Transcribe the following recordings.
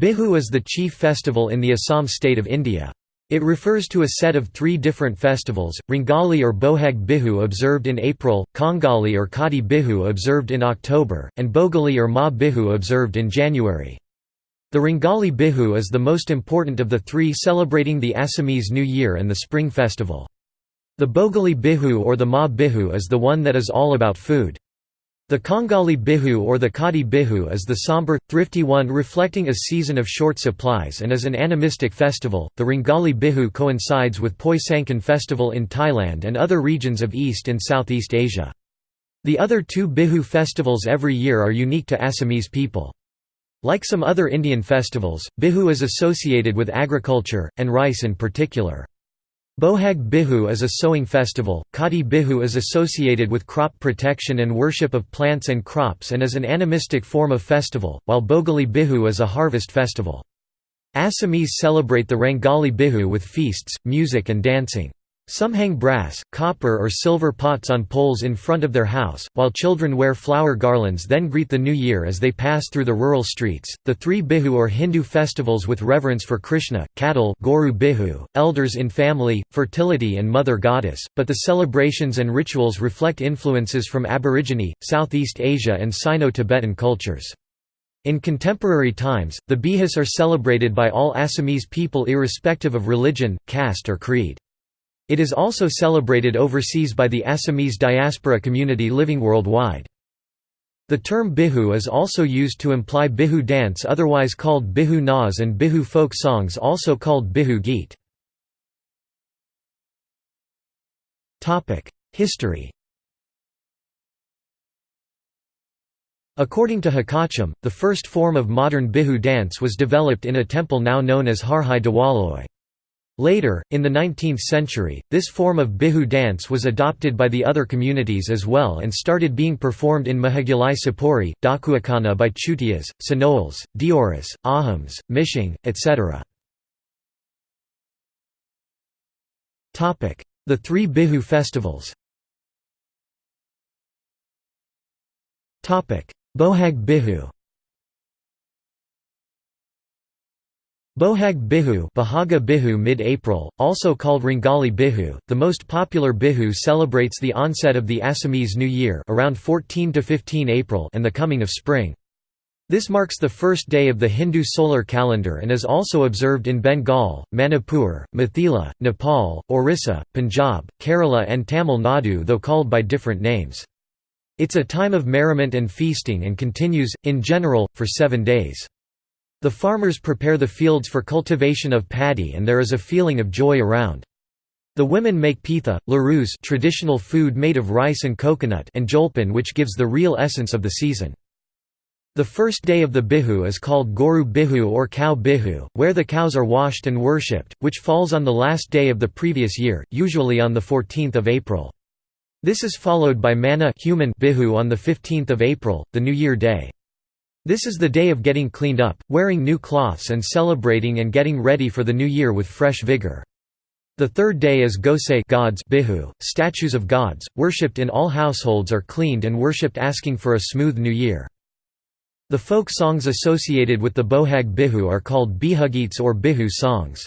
Bihu is the chief festival in the Assam state of India. It refers to a set of three different festivals, Rangali or Bohag Bihu observed in April, Kongali or Kati Bihu observed in October, and Bhogali or Ma Bihu observed in January. The Rangali Bihu is the most important of the three celebrating the Assamese New Year and the Spring Festival. The Bhogali Bihu or the Ma Bihu is the one that is all about food. The Kongali Bihu or the Kati Bihu is the somber, thrifty one reflecting a season of short supplies and is an animistic festival. The Rangali Bihu coincides with Poi Sangken festival in Thailand and other regions of East and Southeast Asia. The other two Bihu festivals every year are unique to Assamese people. Like some other Indian festivals, Bihu is associated with agriculture, and rice in particular. Bohag Bihu is a sowing festival, Kati Bihu is associated with crop protection and worship of plants and crops and is an animistic form of festival, while Bhogali Bihu is a harvest festival. Assamese celebrate the Rangali Bihu with feasts, music and dancing. Some hang brass, copper or silver pots on poles in front of their house, while children wear flower garlands then greet the new year as they pass through the rural streets. The three Bihu or Hindu festivals with reverence for Krishna, cattle Goru Bihu, elders in family, fertility and mother goddess, but the celebrations and rituals reflect influences from Aborigine, Southeast Asia and Sino-Tibetan cultures. In contemporary times, the Bihus are celebrated by all Assamese people irrespective of religion, caste or creed. It is also celebrated overseas by the Assamese diaspora community living worldwide. The term Bihu is also used to imply Bihu dance otherwise called Bihu Naz and Bihu folk songs also called Bihu Geet. History According to Hakacham, the first form of modern Bihu dance was developed in a temple now known as Harhai Dewaloi. Later, in the 19th century, this form of Bihu dance was adopted by the other communities as well and started being performed in Mahagilai Sapori, Dakuakana by Chutias, Sonowals, Deoris, Ahoms, Mishing, etc. The three Bihu festivals Bohag Bihu Bohag Bihu, Bahaga Bihu mid-April, also called Rangali Bihu, the most popular Bihu celebrates the onset of the Assamese New Year around 14 to 15 April and the coming of spring. This marks the first day of the Hindu solar calendar and is also observed in Bengal, Manipur, Mithila, Nepal, Orissa, Punjab, Kerala and Tamil Nadu though called by different names. It's a time of merriment and feasting and continues, in general, for seven days. The farmers prepare the fields for cultivation of paddy and there is a feeling of joy around. The women make pitha, larus traditional food made of rice and coconut and jolpan which gives the real essence of the season. The first day of the Bihu is called Goru Bihu or Cow Bihu, where the cows are washed and worshipped, which falls on the last day of the previous year, usually on the 14th of April. This is followed by Mana human Bihu on the 15th of April, the New Year day. This is the day of getting cleaned up, wearing new cloths and celebrating and getting ready for the new year with fresh vigor. The third day is Gosai gods bihu, statues of gods, worshipped in all households are cleaned and worshipped asking for a smooth new year. The folk songs associated with the Bohag Bihu are called Bihugits or Bihu songs.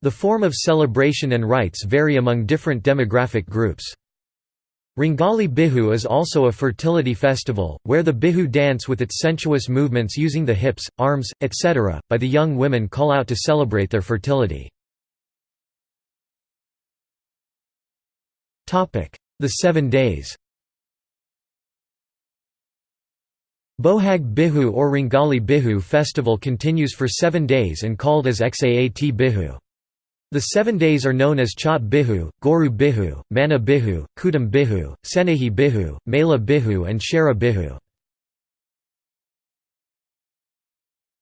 The form of celebration and rites vary among different demographic groups. Rangali Bihu is also a fertility festival, where the Bihu dance with its sensuous movements using the hips, arms, etc., by the young women call out to celebrate their fertility. The Seven Days Bohag Bihu or Rangali Bihu festival continues for seven days and called as Xaat Bihu. The seven days are known as Chat Bihu, Goru Bihu, Mana Bihu, Kudam Bihu, Senehi Bihu, Mela Bihu and Shara Bihu.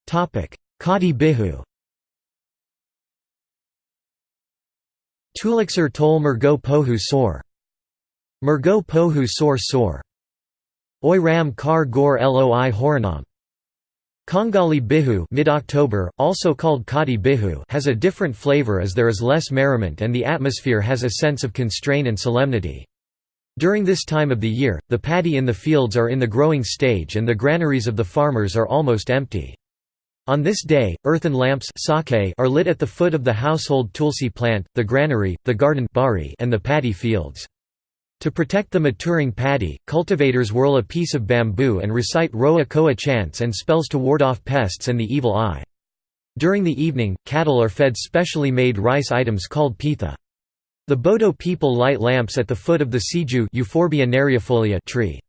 Kati Bihu. Tuliksar Tol Mergo Pohu Sor. Mergo Pohu Sor Sor. Oi Ram Kar Gor Loi Horanam Kongali Bihu mid-October, also called Kati Bihu has a different flavor as there is less merriment and the atmosphere has a sense of constraint and solemnity. During this time of the year, the paddy in the fields are in the growing stage and the granaries of the farmers are almost empty. On this day, earthen lamps are lit at the foot of the household tulsi plant, the granary, the garden and the paddy fields. To protect the maturing paddy, cultivators whirl a piece of bamboo and recite Roa Koa chants and spells to ward off pests and the evil eye. During the evening, cattle are fed specially made rice items called pitha. The Bodo people light lamps at the foot of the siju tree.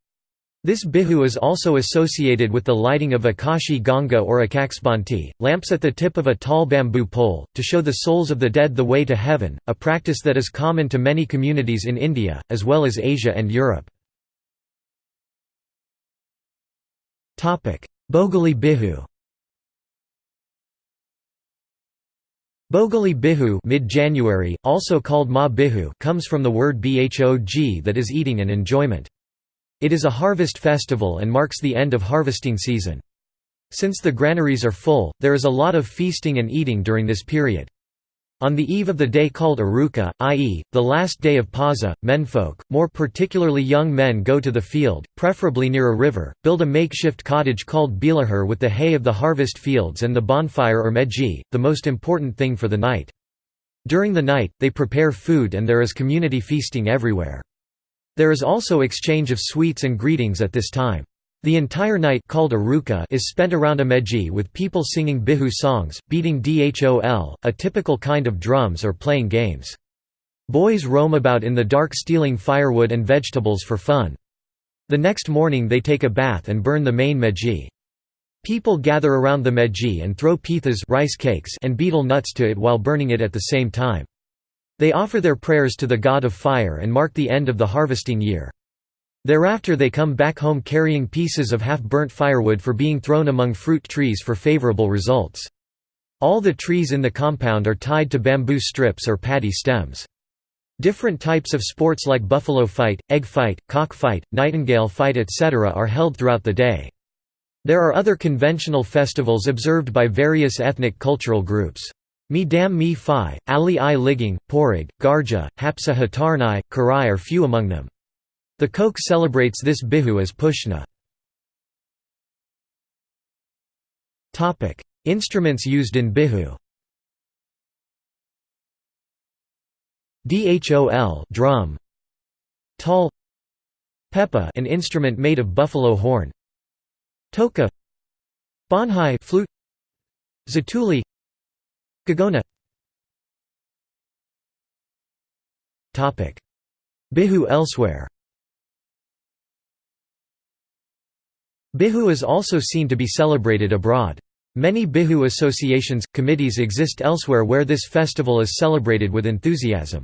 This bihu is also associated with the lighting of Akashi Ganga or Akaksbanti, lamps at the tip of a tall bamboo pole, to show the souls of the dead the way to heaven, a practice that is common to many communities in India, as well as Asia and Europe. Bhogali Bihu Bhogali Bihu mid-January, also called Ma Bihu comes from the word bhog that is eating and enjoyment. It is a harvest festival and marks the end of harvesting season. Since the granaries are full, there is a lot of feasting and eating during this period. On the eve of the day called Uruka, i.e., the last day of Paza, menfolk, more particularly young men go to the field, preferably near a river, build a makeshift cottage called bilahar with the hay of the harvest fields and the bonfire or meji, the most important thing for the night. During the night, they prepare food and there is community feasting everywhere. There is also exchange of sweets and greetings at this time. The entire night called Uruka is spent around a meji with people singing bihu songs, beating dhol, a typical kind of drums or playing games. Boys roam about in the dark stealing firewood and vegetables for fun. The next morning they take a bath and burn the main meji. People gather around the meji and throw pithas rice cakes and betel nuts to it while burning it at the same time. They offer their prayers to the god of fire and mark the end of the harvesting year. Thereafter they come back home carrying pieces of half-burnt firewood for being thrown among fruit trees for favorable results. All the trees in the compound are tied to bamboo strips or paddy stems. Different types of sports like buffalo fight, egg fight, cock fight, nightingale fight etc. are held throughout the day. There are other conventional festivals observed by various ethnic cultural groups. Mi Dam Mi Phi, Ali I Ligging, Porag, Garja, Hapsa Hatarnai, Karai are few among them. The Koch celebrates this bihu as Pushna. Instruments used in bihu. Dhol drum. Tal Pepa an instrument made of buffalo horn. Toka. Bonhai flute. Zatuli Gagona Bihu elsewhere Bihu is also seen to be celebrated abroad. Many Bihu associations, committees exist elsewhere where this festival is celebrated with enthusiasm.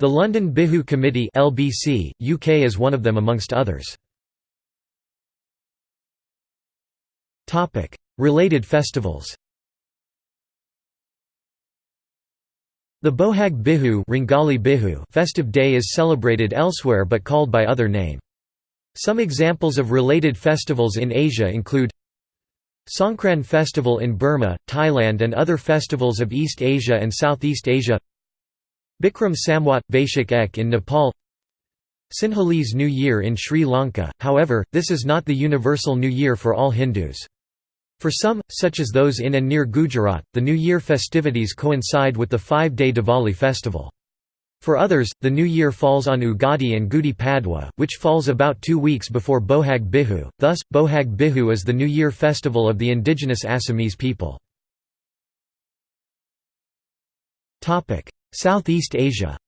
The London Bihu Committee LBC, UK is one of them amongst others. Related festivals The Bohag Bihu, Bihu festive day is celebrated elsewhere but called by other name. Some examples of related festivals in Asia include Songkran Festival in Burma, Thailand and other festivals of East Asia and Southeast Asia Bikram Samwat – Vaishak Ek in Nepal Sinhalese New Year in Sri Lanka, however, this is not the universal New Year for all Hindus. For some, such as those in and near Gujarat, the New Year festivities coincide with the five-day Diwali festival. For others, the new year falls on Ugadi and Gudi Padwa, which falls about two weeks before Bohag Bihu, thus, Bohag Bihu is the New Year festival of the indigenous Assamese people. Southeast Asia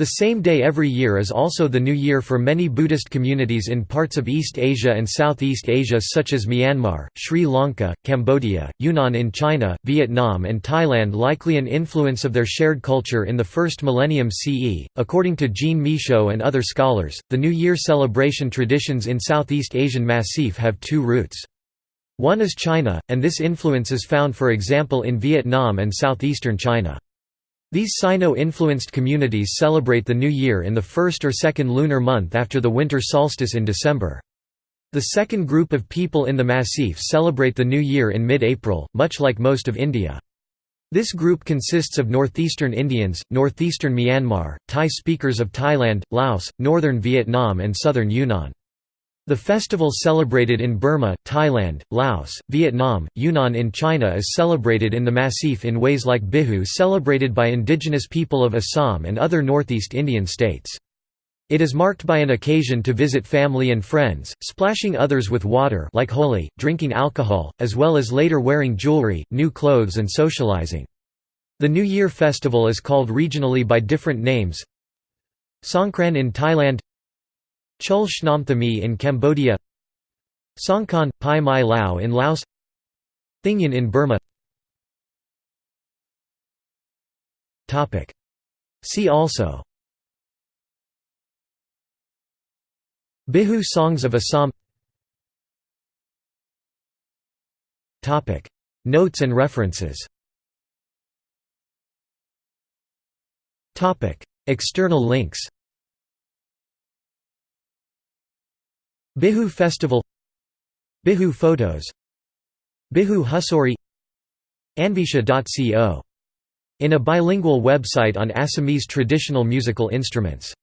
The same day every year is also the new year for many Buddhist communities in parts of East Asia and Southeast Asia such as Myanmar, Sri Lanka, Cambodia, Yunnan in China, Vietnam and Thailand likely an influence of their shared culture in the first millennium CE. According to Jean Michaud and other scholars, the New Year celebration traditions in Southeast Asian Massif have two roots. One is China, and this influence is found for example in Vietnam and southeastern China. These Sino-influenced communities celebrate the New Year in the first or second lunar month after the winter solstice in December. The second group of people in the Massif celebrate the New Year in mid-April, much like most of India. This group consists of northeastern Indians, northeastern Myanmar, Thai speakers of Thailand, Laos, northern Vietnam and southern Yunnan. The festival celebrated in Burma, Thailand, Laos, Vietnam, Yunnan in China is celebrated in the Massif in ways like Bihu celebrated by indigenous people of Assam and other northeast Indian states. It is marked by an occasion to visit family and friends, splashing others with water like Holi, drinking alcohol, as well as later wearing jewelry, new clothes and socializing. The New Year festival is called regionally by different names Songkran in Thailand Chul Shnam Thami in Cambodia Songkran, Pai Mai Lao in Laos Thingyan in Burma. See also. Bihu songs of Assam. Notes and references. External links Bihu Festival Bihu Photos Bihu Husori Anvisha.co. In a bilingual website on Assamese traditional musical instruments